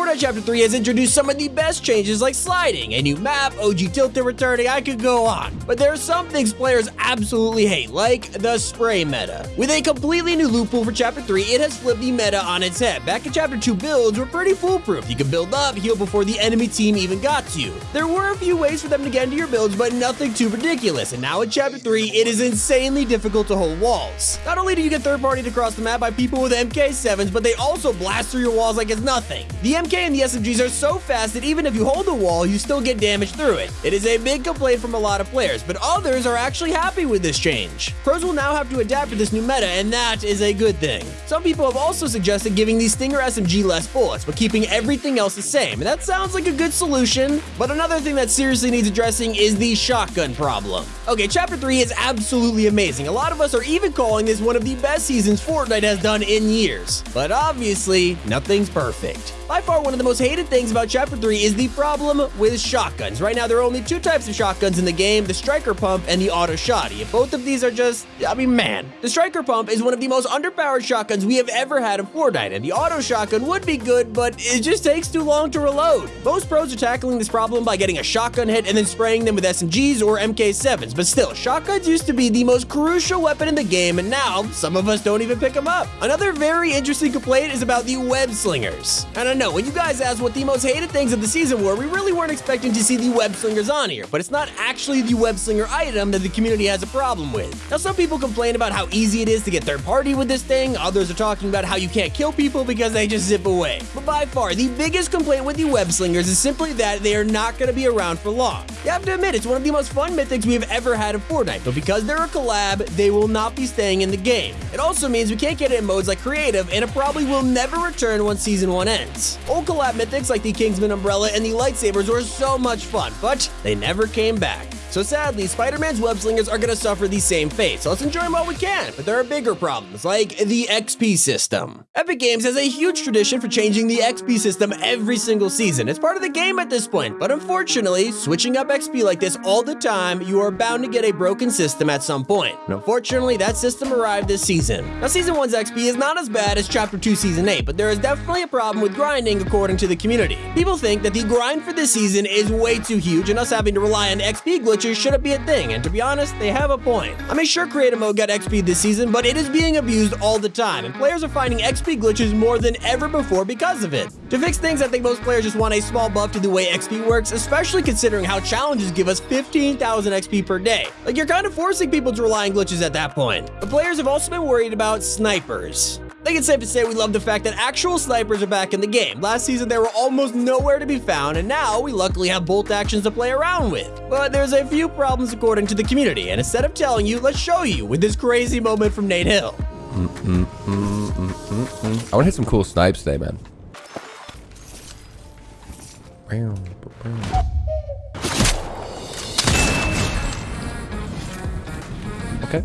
Fortnite Chapter 3 has introduced some of the best changes like sliding, a new map, OG tilted returning, I could go on. But there are some things players absolutely hate, like the spray meta. With a completely new loot pool for Chapter 3, it has flipped the meta on its head. Back in Chapter 2 builds were pretty foolproof. You could build up, heal before the enemy team even got to you. There were a few ways for them to get into your builds, but nothing too ridiculous. And now in Chapter 3, it is insanely difficult to hold walls. Not only do you get third party across the map by people with MK7s, but they also blast through your walls like it's nothing. The MK and the SMGs are so fast that even if you hold the wall, you still get damage through it. It is a big complaint from a lot of players, but others are actually happy with this change. Pros will now have to adapt to this new meta, and that is a good thing. Some people have also suggested giving the Stinger SMG less bullets, but keeping everything else the same, and that sounds like a good solution. But another thing that seriously needs addressing is the shotgun problem. Okay, Chapter 3 is absolutely amazing. A lot of us are even calling this one of the best seasons Fortnite has done in years. But obviously, nothing's perfect. By far, one of the most hated things about Chapter 3 is the problem with shotguns. Right now, there are only two types of shotguns in the game, the Striker Pump and the Auto Shotty. Both of these are just, I mean, man. The Striker Pump is one of the most underpowered shotguns we have ever had in Fortnite, and the Auto Shotgun would be good, but it just takes too long to reload. Most pros are tackling this problem by getting a shotgun hit and then spraying them with SMGs or MK7s, but still, shotguns used to be the most crucial weapon in the game, and now some of us don't even pick them up. Another very interesting complaint is about the web slingers. And know, when you guys asked what the most hated things of the season were, we really weren't expecting to see the web slingers on here, but it's not actually the web slinger item that the community has a problem with. Now, some people complain about how easy it is to get third party with this thing, others are talking about how you can't kill people because they just zip away. But by far, the biggest complaint with the web slingers is simply that they are not going to be around for long. You have to admit, it's one of the most fun mythics we have ever had in Fortnite, but because they're a collab, they will not be staying in the game. It also means we can't get it in modes like creative, and it probably will never return once season 1 ends. Old collab mythics like the Kingsman Umbrella and the Lightsabers were so much fun, but they never came back. So sadly, Spider-Man's web slingers are gonna suffer the same fate, so let's enjoy them while we can, but there are bigger problems, like the XP system. Epic Games has a huge tradition for changing the XP system every single season. It's part of the game at this point, but unfortunately, switching up XP like this all the time, you are bound to get a broken system at some point. And unfortunately, that system arrived this season. Now, Season 1's XP is not as bad as Chapter 2 Season 8, but there is definitely a problem with grinding according to the community. People think that the grind for this season is way too huge, and us having to rely on XP glitches shouldn't be a thing, and to be honest, they have a point. I mean, sure, creative mode got XP this season, but it is being abused all the time, and players are finding XP glitches more than ever before because of it. To fix things, I think most players just want a small buff to the way XP works, especially considering how challenges give us 15,000 XP per day. Like, you're kind of forcing people to rely on glitches at that point. But players have also been worried about snipers. I think it's safe to say we love the fact that actual snipers are back in the game. Last season, they were almost nowhere to be found, and now we luckily have bolt actions to play around with. But there's a few problems according to the community, and instead of telling you, let's show you with this crazy moment from Nate Hill. I want to hit some cool snipes today, man. Okay.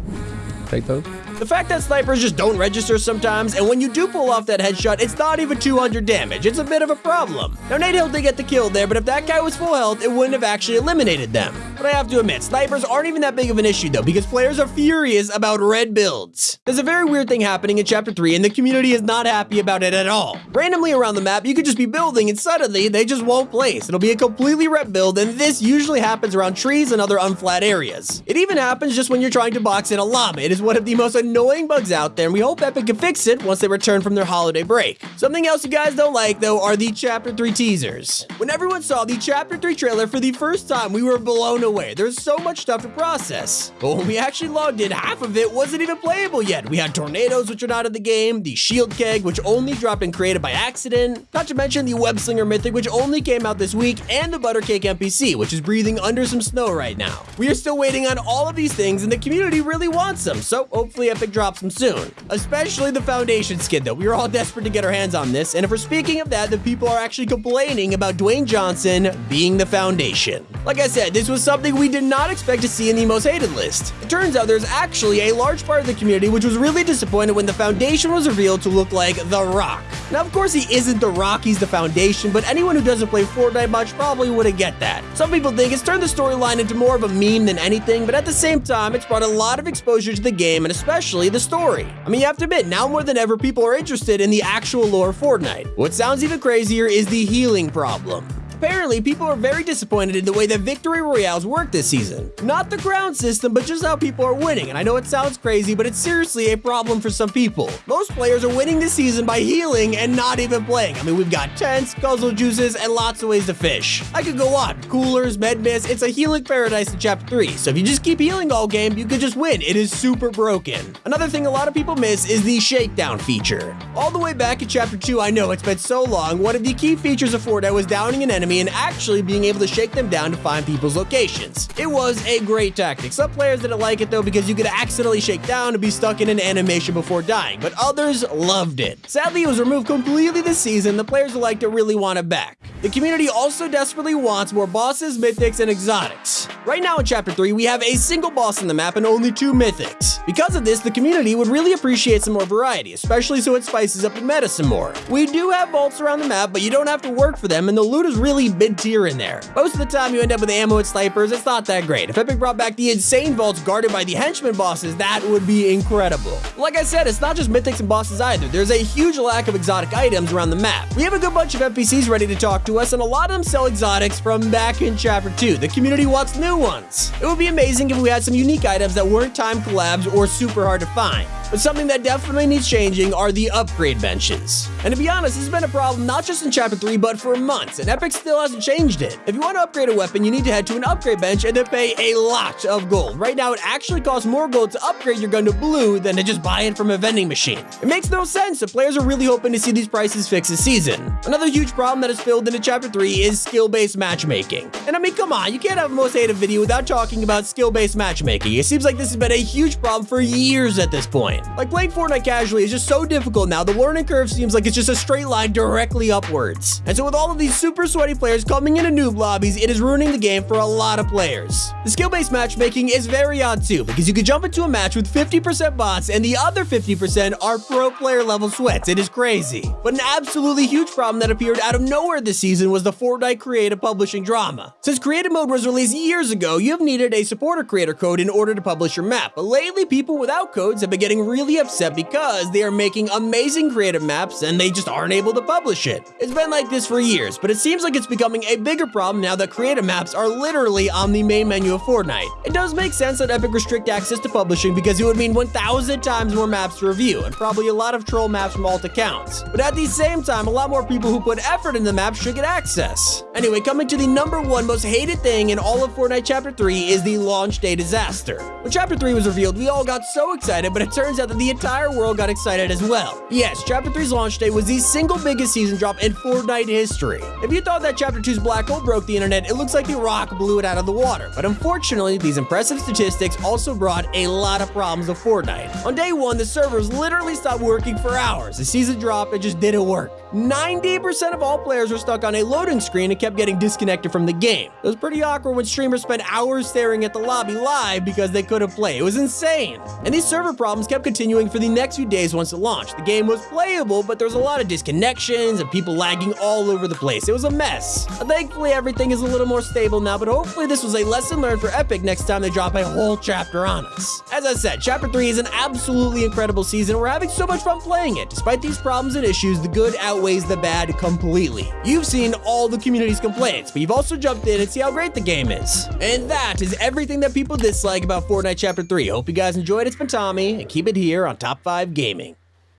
Take those. The fact that snipers just don't register sometimes, and when you do pull off that headshot, it's not even 200 damage. It's a bit of a problem. Now, Nate Hill did get the kill there, but if that guy was full health, it wouldn't have actually eliminated them. But I have to admit, snipers aren't even that big of an issue though, because players are furious about red builds. There's a very weird thing happening in Chapter 3, and the community is not happy about it at all. Randomly around the map, you could just be building, and suddenly, they just won't place. It'll be a completely red build, and this usually happens around trees and other unflat areas. It even happens just when you're trying to box in a llama. It is one of the most annoying bugs out there, and we hope Epic can fix it once they return from their holiday break. Something else you guys don't like, though, are the Chapter 3 teasers. When everyone saw the Chapter 3 trailer for the first time, we were blown away. There's so much stuff to process. But when we actually logged in, half of it wasn't even playable yet. We had tornadoes, which are not in the game, the shield keg, which only dropped and created by accident, not to mention the web slinger mythic, which only came out this week, and the buttercake NPC, which is breathing under some snow right now. We are still waiting on all of these things, and the community really wants them, so hopefully Epic drops them soon. Especially the foundation skin, though. We are all desperate to get our hands on this, and if we're speaking of that, the people are actually complaining about Dwayne Johnson being the foundation. Like I said, this was something we did not expect to see in the most hated list. It turns out there's actually a large part of the community which was really disappointed when the foundation was revealed to look like The Rock. Now, of course, he isn't The Rock, he's the foundation, but anyone who doesn't play Fortnite much probably wouldn't get that. Some people think it's turned the storyline into more of a meme than anything, but at the same time, it's brought a lot of exposure to the game, and especially the story. I mean, you have to admit, now more than ever, people are interested in the actual lore of Fortnite. What sounds even crazier is the healing problem. Apparently, people are very disappointed in the way that Victory Royales work this season. Not the crown system, but just how people are winning. And I know it sounds crazy, but it's seriously a problem for some people. Most players are winning this season by healing and not even playing. I mean, we've got tents, guzzle juices, and lots of ways to fish. I could go on. Coolers, med mist, it's a healing paradise in Chapter 3. So if you just keep healing all game, you could just win. It is super broken. Another thing a lot of people miss is the shakedown feature. All the way back in Chapter 2, I know it's been so long, one of the key features of Fortnite was downing an enemy enemy and actually being able to shake them down to find people's locations. It was a great tactic. Some players didn't like it though because you could accidentally shake down and be stuck in an animation before dying, but others loved it. Sadly, it was removed completely this season. The players who liked it really want it back. The community also desperately wants more bosses, mythics, and exotics. Right now in Chapter 3, we have a single boss in the map and only two mythics. Because of this, the community would really appreciate some more variety, especially so it spices up the meta some more. We do have vaults around the map, but you don't have to work for them, and the loot is really mid-tier in there. Most of the time you end up with ammo and snipers, it's not that great. If Epic brought back the insane vaults guarded by the henchman bosses, that would be incredible. Like I said, it's not just mythics and bosses either. There's a huge lack of exotic items around the map. We have a good bunch of NPCs ready to talk to us, and a lot of them sell exotics from back in Chapter 2. The community wants new ones. It would be amazing if we had some unique items that weren't time collabs or super hard to find. But something that definitely needs changing are the upgrade benches. And to be honest, this has been a problem not just in Chapter 3, but for months, and Epic still hasn't changed it. If you want to upgrade a weapon, you need to head to an upgrade bench and then pay a lot of gold. Right now, it actually costs more gold to upgrade your gun to blue than to just buy it from a vending machine. It makes no sense, The players are really hoping to see these prices fixed this season. Another huge problem that is filled into Chapter 3 is skill-based matchmaking. And I mean, come on, you can't have a most hated video without talking about skill-based matchmaking. It seems like this has been a huge problem for years at this point. Like, playing Fortnite casually is just so difficult now, the learning curve seems like it's just a straight line directly upwards. And so with all of these super sweaty players coming into noob lobbies, it is ruining the game for a lot of players. The skill-based matchmaking is very odd too, because you could jump into a match with 50% bots and the other 50% are pro player level sweats. It is crazy. But an absolutely huge problem that appeared out of nowhere this season was the Fortnite creative publishing drama. Since creative mode was released years ago, you have needed a supporter creator code in order to publish your map, but lately people without codes have been getting really upset because they are making amazing creative maps and they just aren't able to publish it. It's been like this for years, but it seems like it's becoming a bigger problem now that creative maps are literally on the main menu of Fortnite. It does make sense that Epic restrict access to publishing because it would mean 1,000 times more maps to review and probably a lot of troll maps from alt accounts. But at the same time, a lot more people who put effort in the map should get access. Anyway, coming to the number one most hated thing in all of Fortnite Chapter 3 is the launch day disaster. When Chapter 3 was revealed, we all got so excited, but it turns out that the entire world got excited as well. Yes, Chapter 3's launch day was the single biggest season drop in Fortnite history. If you thought that Chapter 2's black hole broke the internet, it looks like The Rock blew it out of the water. But unfortunately, these impressive statistics also brought a lot of problems to Fortnite. On day one, the servers literally stopped working for hours. The season drop, it just didn't work. 90% of all players were stuck on a loading screen and kept getting disconnected from the game. It was pretty awkward when streamers spent hours staring at the lobby live because they couldn't play. It was insane. And these server problems kept continuing for the next few days once it launched. The game was playable, but there was a lot of disconnections and people lagging all over the place. It was a mess. Thankfully, everything is a little more stable now, but hopefully this was a lesson learned for Epic next time they drop a whole chapter on us. As I said, Chapter 3 is an absolutely incredible season. We're having so much fun playing it. Despite these problems and issues, the good outweighs the bad completely. You've seen all the community's complaints, but you've also jumped in and see how great the game is. And that is everything that people dislike about Fortnite Chapter 3. Hope you guys enjoyed. It's been Tommy, and keep it here on Top 5 Gaming.